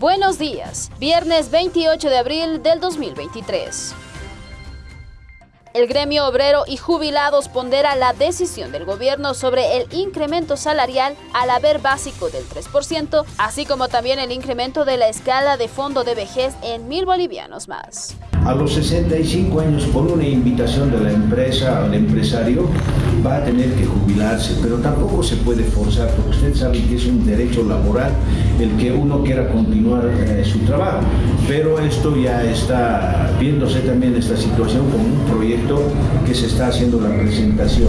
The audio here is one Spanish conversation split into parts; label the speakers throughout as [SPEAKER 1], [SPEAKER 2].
[SPEAKER 1] Buenos días, viernes 28 de abril del 2023. El gremio obrero y jubilados pondera la decisión del gobierno sobre el incremento salarial al haber básico del 3%, así como también el incremento de la escala de fondo de vejez en mil bolivianos más.
[SPEAKER 2] A los 65 años, por una invitación de la empresa al empresario, va a tener que jubilarse, pero tampoco se puede forzar, porque usted sabe que es un derecho laboral el que uno quiera continuar eh, su trabajo. Pero esto ya está viéndose también esta situación como un proyecto que se está haciendo la presentación.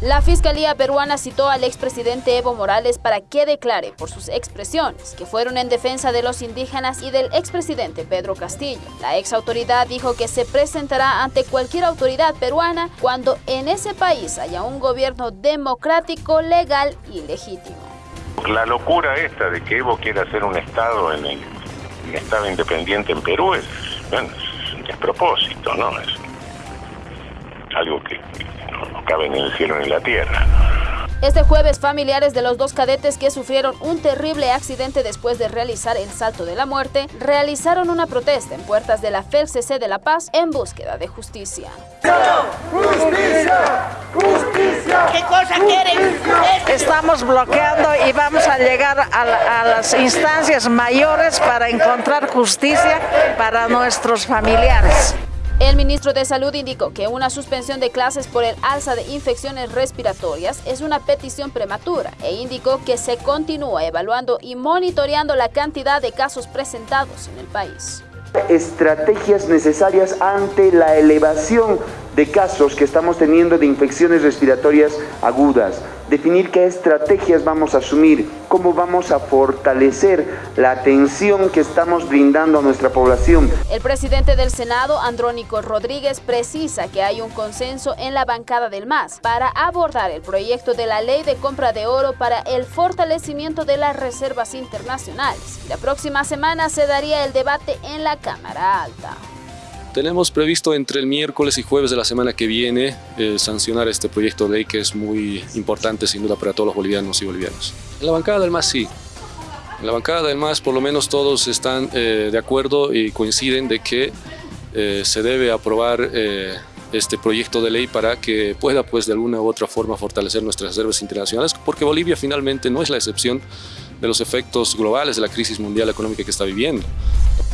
[SPEAKER 1] La Fiscalía peruana citó al expresidente Evo Morales para que declare por sus expresiones, que fueron en defensa de los indígenas y del expresidente Pedro Castillo. La ex autoridad dijo que se presentará ante cualquier autoridad peruana cuando en ese país haya un gobierno democrático, legal y legítimo.
[SPEAKER 3] La locura esta de que Evo quiera hacer un Estado en el un Estado independiente en Perú es, bueno, es un despropósito, ¿no? Es algo que no cabe ni en el cielo ni en la tierra.
[SPEAKER 1] Este jueves, familiares de los dos cadetes que sufrieron un terrible accidente después de realizar el salto de la muerte, realizaron una protesta en puertas de la FELCC de La Paz en búsqueda de justicia.
[SPEAKER 4] ¡Justicia! ¡Justicia!
[SPEAKER 5] ¿Qué cosa quieren?
[SPEAKER 6] Estamos bloqueando y vamos a llegar a, la, a las instancias mayores para encontrar justicia para nuestros familiares.
[SPEAKER 1] El ministro de Salud indicó que una suspensión de clases por el alza de infecciones respiratorias es una petición prematura e indicó que se continúa evaluando y monitoreando la cantidad de casos presentados en el país.
[SPEAKER 7] Estrategias necesarias ante la elevación de casos que estamos teniendo de infecciones respiratorias agudas, definir qué estrategias vamos a asumir, cómo vamos a fortalecer la atención que estamos brindando a nuestra población.
[SPEAKER 1] El presidente del Senado, Andrónico Rodríguez, precisa que hay un consenso en la bancada del MAS para abordar el proyecto de la ley de compra de oro para el fortalecimiento de las reservas internacionales. La próxima semana se daría el debate en la Cámara Alta.
[SPEAKER 8] Tenemos previsto entre el miércoles y jueves de la semana que viene eh, sancionar este proyecto de ley que es muy importante sin duda para todos los bolivianos y bolivianas. En la bancada del MAS sí. En la bancada del MAS por lo menos todos están eh, de acuerdo y coinciden de que eh, se debe aprobar eh, este proyecto de ley para que pueda pues de alguna u otra forma fortalecer nuestras reservas internacionales porque Bolivia finalmente no es la excepción de los efectos globales de la crisis mundial económica que está viviendo.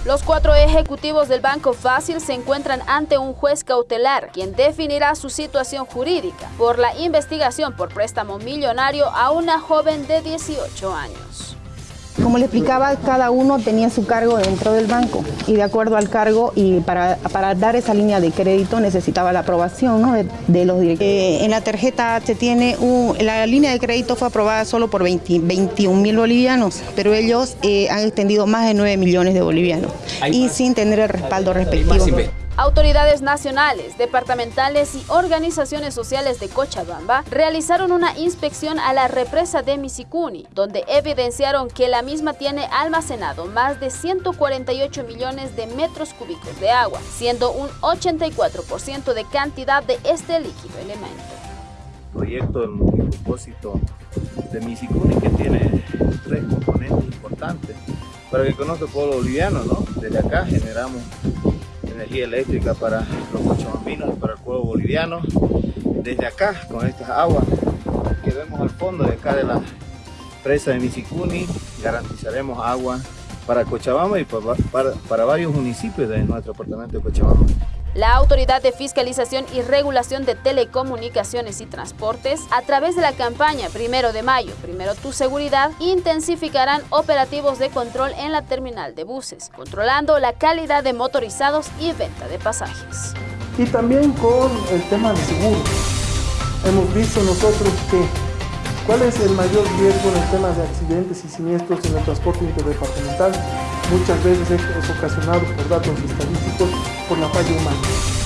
[SPEAKER 1] Los cuatro ejecutivos del Banco Fácil se encuentran ante un juez cautelar, quien definirá su situación jurídica por la investigación por préstamo millonario a una joven de 18 años.
[SPEAKER 9] Como le explicaba, cada uno tenía su cargo dentro del banco y de acuerdo al cargo y para, para dar esa línea de crédito necesitaba la aprobación ¿no? de, de, los directivos. Eh, en la tarjeta se tiene, un, la línea de crédito fue aprobada solo por 20, 21 mil bolivianos, pero ellos eh, han extendido más de 9 millones de bolivianos y sin tener el respaldo respectivo.
[SPEAKER 1] Autoridades nacionales, departamentales y organizaciones sociales de Cochabamba realizaron una inspección a la represa de Misicuni, donde evidenciaron que la misma tiene almacenado más de 148 millones de metros cúbicos de agua, siendo un 84% de cantidad de este líquido elemento.
[SPEAKER 10] Proyecto del multipropósito de Misicuni que tiene tres componentes importantes para que conozca el pueblo boliviano, ¿no? Desde acá generamos energía eléctrica para los cochabambinos y para el pueblo boliviano. Desde acá, con estas aguas que vemos al fondo de acá de la presa de Misicuni, garantizaremos agua para Cochabamba y para, para, para varios municipios de nuestro departamento de Cochabamba.
[SPEAKER 1] La Autoridad de Fiscalización y Regulación de Telecomunicaciones y Transportes, a través de la campaña Primero de Mayo, Primero Tu Seguridad, intensificarán operativos de control en la terminal de buses, controlando la calidad de motorizados y venta de pasajes.
[SPEAKER 11] Y también con el tema de seguro. Hemos visto nosotros que cuál es el mayor riesgo en el tema de accidentes y siniestros en el transporte interdepartamental. Muchas veces es ocasionado por datos estadísticos por la falla humana.